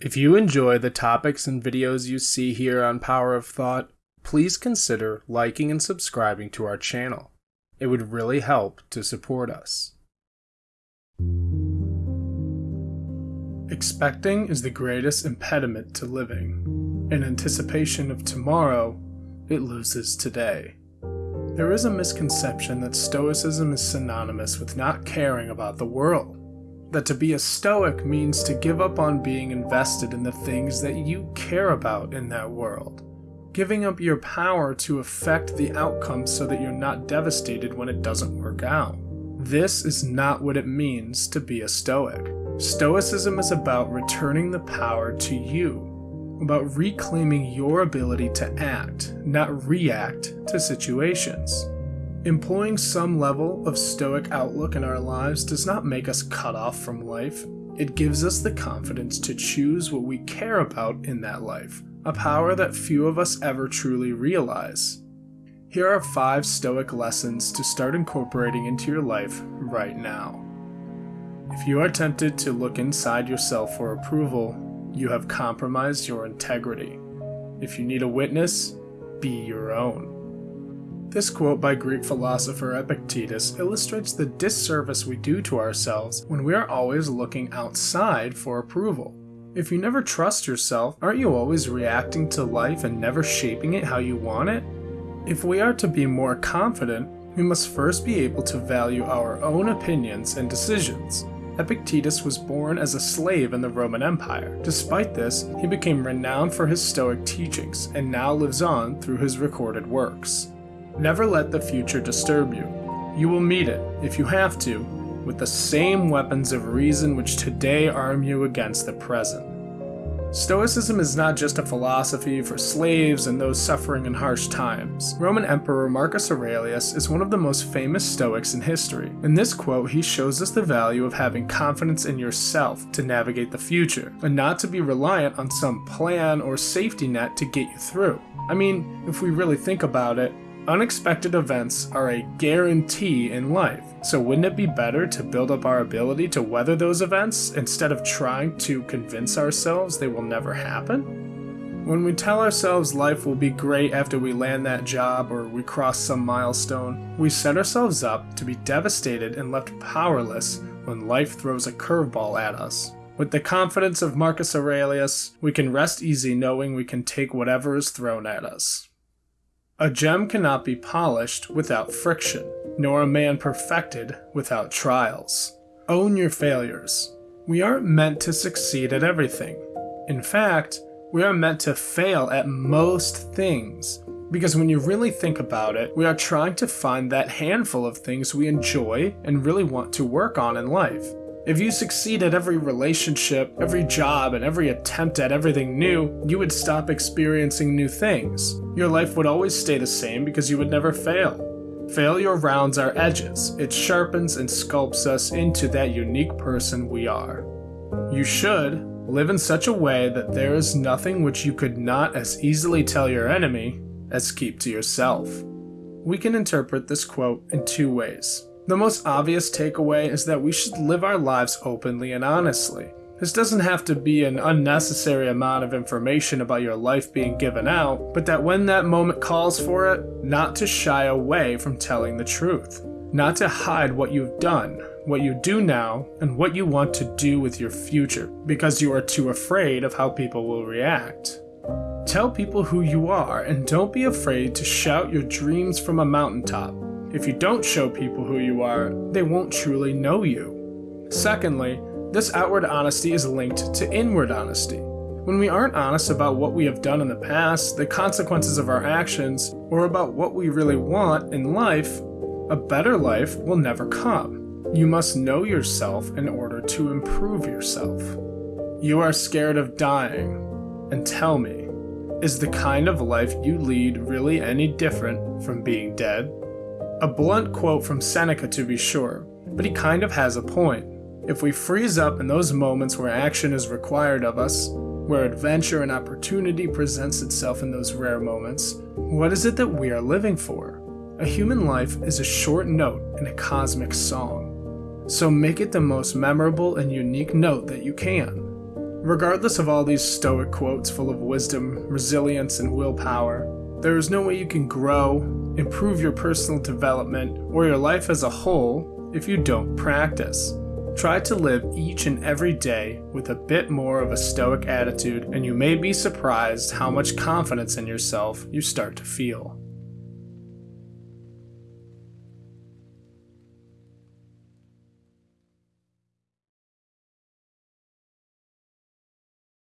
If you enjoy the topics and videos you see here on Power of Thought, please consider liking and subscribing to our channel. It would really help to support us. Expecting is the greatest impediment to living. In anticipation of tomorrow, it loses today. There is a misconception that Stoicism is synonymous with not caring about the world. That to be a Stoic means to give up on being invested in the things that you care about in that world. Giving up your power to affect the outcome so that you're not devastated when it doesn't work out. This is not what it means to be a Stoic. Stoicism is about returning the power to you, about reclaiming your ability to act, not react to situations. Employing some level of stoic outlook in our lives does not make us cut off from life. It gives us the confidence to choose what we care about in that life, a power that few of us ever truly realize. Here are five stoic lessons to start incorporating into your life right now. If you are tempted to look inside yourself for approval, you have compromised your integrity. If you need a witness, be your own. This quote by Greek philosopher Epictetus illustrates the disservice we do to ourselves when we are always looking outside for approval. If you never trust yourself, aren't you always reacting to life and never shaping it how you want it? If we are to be more confident, we must first be able to value our own opinions and decisions. Epictetus was born as a slave in the Roman Empire. Despite this, he became renowned for his Stoic teachings and now lives on through his recorded works. Never let the future disturb you. You will meet it, if you have to, with the same weapons of reason which today arm you against the present. Stoicism is not just a philosophy for slaves and those suffering in harsh times. Roman Emperor Marcus Aurelius is one of the most famous Stoics in history. In this quote, he shows us the value of having confidence in yourself to navigate the future, and not to be reliant on some plan or safety net to get you through. I mean, if we really think about it, unexpected events are a guarantee in life. So wouldn't it be better to build up our ability to weather those events instead of trying to convince ourselves they will never happen? When we tell ourselves life will be great after we land that job or we cross some milestone, we set ourselves up to be devastated and left powerless when life throws a curveball at us. With the confidence of Marcus Aurelius, we can rest easy knowing we can take whatever is thrown at us. A gem cannot be polished without friction, nor a man perfected without trials. Own your failures. We aren't meant to succeed at everything. In fact, we are meant to fail at most things. Because when you really think about it, we are trying to find that handful of things we enjoy and really want to work on in life. If you succeed at every relationship, every job, and every attempt at everything new, you would stop experiencing new things. Your life would always stay the same because you would never fail. Failure rounds our edges. It sharpens and sculpts us into that unique person we are. You should live in such a way that there is nothing which you could not as easily tell your enemy as keep to yourself. We can interpret this quote in two ways. The most obvious takeaway is that we should live our lives openly and honestly. This doesn't have to be an unnecessary amount of information about your life being given out, but that when that moment calls for it, not to shy away from telling the truth. Not to hide what you've done, what you do now, and what you want to do with your future, because you are too afraid of how people will react. Tell people who you are, and don't be afraid to shout your dreams from a mountaintop. If you don't show people who you are, they won't truly know you. Secondly, this outward honesty is linked to inward honesty. When we aren't honest about what we have done in the past, the consequences of our actions, or about what we really want in life, a better life will never come. You must know yourself in order to improve yourself. You are scared of dying. And tell me, is the kind of life you lead really any different from being dead? A blunt quote from Seneca to be sure, but he kind of has a point. If we freeze up in those moments where action is required of us, where adventure and opportunity presents itself in those rare moments, what is it that we are living for? A human life is a short note in a cosmic song. So make it the most memorable and unique note that you can. Regardless of all these Stoic quotes full of wisdom, resilience, and willpower, there is no way you can grow, improve your personal development, or your life as a whole if you don't practice. Try to live each and every day with a bit more of a stoic attitude, and you may be surprised how much confidence in yourself you start to feel.